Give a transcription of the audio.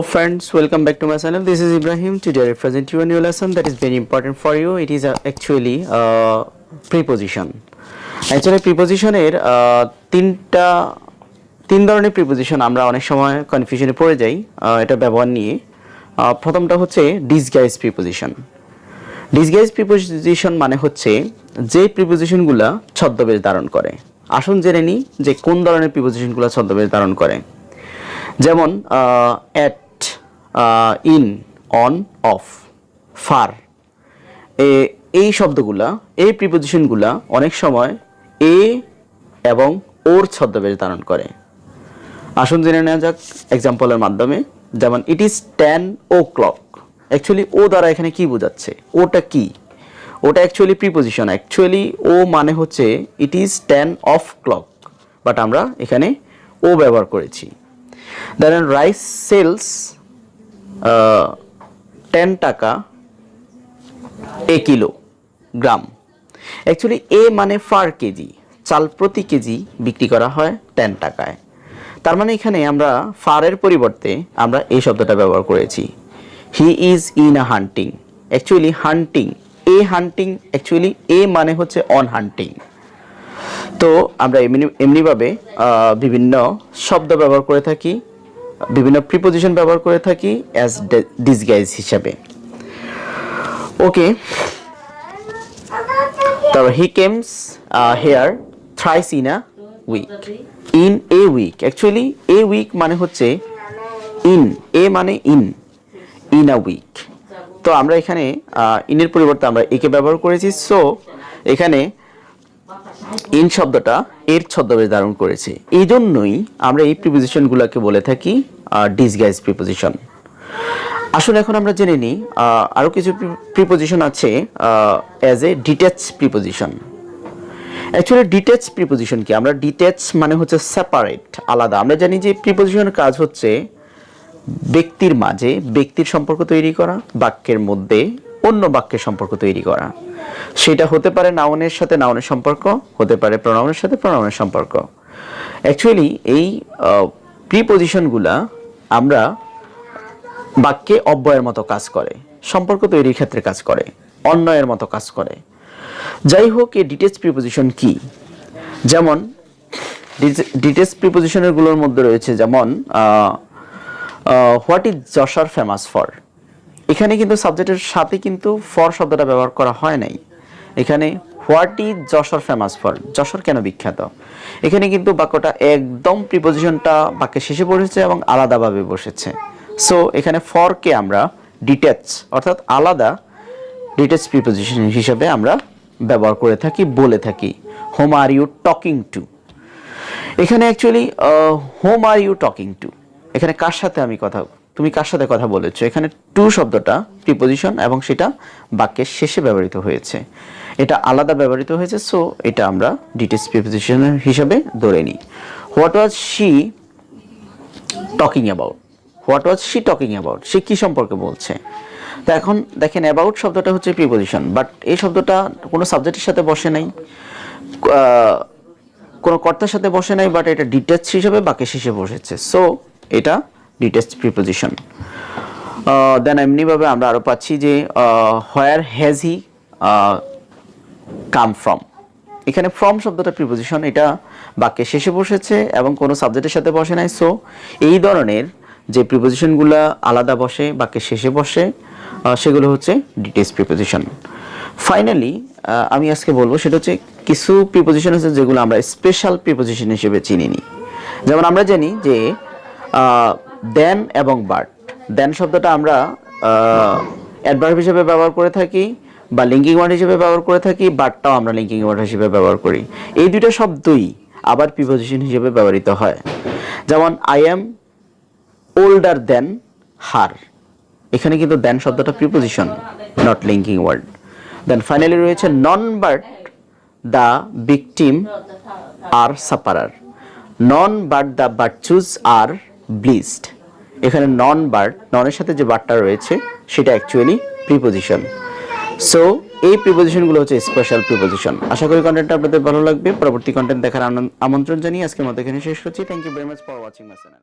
Hello friends, welcome back to my channel. This is Ibrahim. Today I present you a new lesson that is very important for you. It is uh, actually uh, preposition. Actually prepositionের uh, তিনটা তিন ধরনের preposition আমরা অনেক সময় কনফিউশনে পড়ে যাই uh, এটা ব্যবহার নিয়ে Uh, প্রথমটা হচ্ছে ডিসগাইজ প্রিপোজিশন ডিসগাইজ প্রিপোজিশন মানে হচ্ছে যে প্রিপোজিশনগুলো ছদ্মবেশ ধারণ করে আসুন জেনে নিই যে কোন ধরনের প্রিপোজিশনগুলো ছদ্মবেশ ধারণ করে যেমন at in on of for এই শব্দগুলা, এই প্রিপোজিশনগুলা অনেক সময় এ এবং ওর ছদ্মবেশ ধারণ করে। আসুন জেনে নেওয়া যাক এক্সাম্পলের মাধ্যমে, যেমন it is ten o'clock actually ও দ্বারা এখানে কি বোঝাচ্ছে? ওটা কি? ওটা অ্যাকচুয়ালি প্রিপোজিশন অ্যাকচুয়ালি ও মানে হচ্ছে it is ten of clock but আমরা এখানে ও ব্যবহার করেছি। ধরেন রাইস সেলস টেন টাকা এ কিলো গ্রাম। অ্যাকচুয়ালি এ মানে ফার কেজি। চাল প্রতি কেজি বিক্রি করা হয় টেন টাকায়। তার মানে এখানে আমরা ফারের পরিবর্তে আমরা এই শব্দটা ব্যবহার করেছি। He is in a hunting actually hunting a hunting actually এ মানে হচ্ছে অন হান্টিং তো আমরা এমনি এমনিভাবে বিভিন্ন শব্দ ব্যবহার করে থাকি। বিভিন্ন প্রিপোজিশন ব্যবহার করে থাকি অ্যাজ ডিসগাইজ হিসাবে। ওকে তারপর he comes here thrice in a week in a week actually a week মানে হচ্ছে ইন এ মানে ইন ইন আ উইক তো আমরা এখানে ইনের পরিবর্তে আমরা একে ব্যবহার করেছি। সো এখানে ইন শব্দটা এর ছদ্মবেশ ধারণ করেছে। এই জন্যই আমরা এই প্রিপোজিশনগুলোকে বলে থাকি ডিসগাইজ প্রিপোজিশন আসলে এখন আমরা জেনে নিই আহ, আরও কিছু প্রিপোজিশন আছে as a detach preposition actually detach preposition কি? আমরা ডিটেচ মানে হচ্ছে সেপারেট আলাদা। আমরা জানি যে প্রিপোজিশনের কাজ হচ্ছে ব্যক্তির মাঝে ব্যক্তির সম্পর্ক তৈরি করা বাক্যের মধ্যে অন্য বাক্যের সম্পর্ক তৈরি করা। সেটা হতে পারে নাউনের সাথে নাউনের সম্পর্ক, হতে পারে প্রনাউনের সাথে প্রনাউনের সম্পর্ক। অ্যাকচুয়ালি এই প্রিপোজিশনগুলা আমরা বাক্যে অব্যয়ের মতো কাজ করে, সম্পর্ক তৈরির ক্ষেত্রে কাজ করে অন্যয়ের মতো কাজ করে। যাই হোক, এই ডিটেলস প্রিপোজিশন কি? যেমন ডিটেচ প্রিপোজিশনেরগুলোর মধ্যে রয়েছে যেমন what is Jessore famous for এখানে কিন্তু সাবজেক্টের সাথে কিন্তু ফর শব্দটা ব্যবহার করা হয় নাই। এখানে what is Jessore famous for Jessore কেন বিখ্যাত? এখানে কিন্তু বাক্যটা একদম প্রিপোজিশনটা বাক্যের শেষে বসেছে এবং আলাদাভাবে বসেছে। সো এখানে ফরকে আমরা ডিটেচ অর্থাৎ আলাদা ডিটেচ প্রিপোজিশন হিসেবে আমরা ব্যবহার করে থাকি, বলে থাকি। Whom are you talking to এখানে actually whom are you talking to এখানে কার সাথে আমি কথা তুমি কার সাথে কথা বলেছ? এখানে টু শব্দটা প্রিপোজিশন এবং সেটা বাক্যের শেষে ব্যবহৃত হয়েছে। এটা আলাদা ব্যবহৃত হয়েছে সো এটা আমরা ডিটেলস প্রিপোজিশন হিসাবে ধরে নিই। What was she talking about what was she talking about সে কী সম্পর্কে বলছে? তো এখন দেখেন অ্যাবাউট শব্দটা হচ্ছে প্রিপোজিশন বাট এই শব্দটা কোনো সাবজেক্টের সাথে বসে নাই। কোনো কর্তার সাথে বসে নাই বাট এটা ডিটেচ হিসেবে বাক্যের শেষে বসেছে। সো এটা ডিটেচ প্রিপোজিশন দেন এমনিভাবে আমরা আরও পাচ্ছি যে where has he come from এখানে ফ্রম শব্দটা প্রিপোজিশন এটা বাক্যের শেষে বসেছে এবং কোনো সাবজেক্টের সাথে বসে নাই। সো এই ধরনের যে প্রিপোজিশনগুলো আলাদা বসে, বাক্যের শেষে বসে সেগুলো হচ্ছে ডিটেলস প্রিপোজিশন ফাইনালি আমি আজকে বলব সেটা হচ্ছে কিছু প্রিপোজিশন আছে যেগুলো আমরা স্পেশাল প্রিপোজিশন হিসেবে চিনি নিই যেমন আমরা জানি যে দেন এবং বাট। দেন শব্দটা আমরা অ্যাডভার্ব হিসেবে ব্যবহার করে থাকি বা লিঙ্কিং ওয়ার্ড হিসেবে ব্যবহার করে থাকি, বাটটাও আমরা লিঙ্কিং ওয়ার্ড হিসেবে ব্যবহার করি। এই দুটো শব্দই আবার প্রিপোজিশন হিসেবে ব্যবহৃত হয়। যেমন I am older than her এখানে কিন্তু দেন শব্দটা preposition not linking word then finally রয়েছে none but the victim are sufferer none but the বার্চুজ are ব্লিস্ট এখানে নন বার্ড ননের সাথে যে বার্ডটা রয়েছে, সেটা অ্যাকচুয়ালি প্রিপোজিশন সো এই প্রিপোজিশনগুলো হচ্ছে স্পেশাল প্রিপোজিশন আশা করি কন্টেন্টটা আপনাদের ভালো লাগবে। পরবর্তী কন্টেন্ট দেখার আমন্ত্রণ জানিয়ে আজকের মতো এখানে শেষ করছি। Thank you very much for watching my channel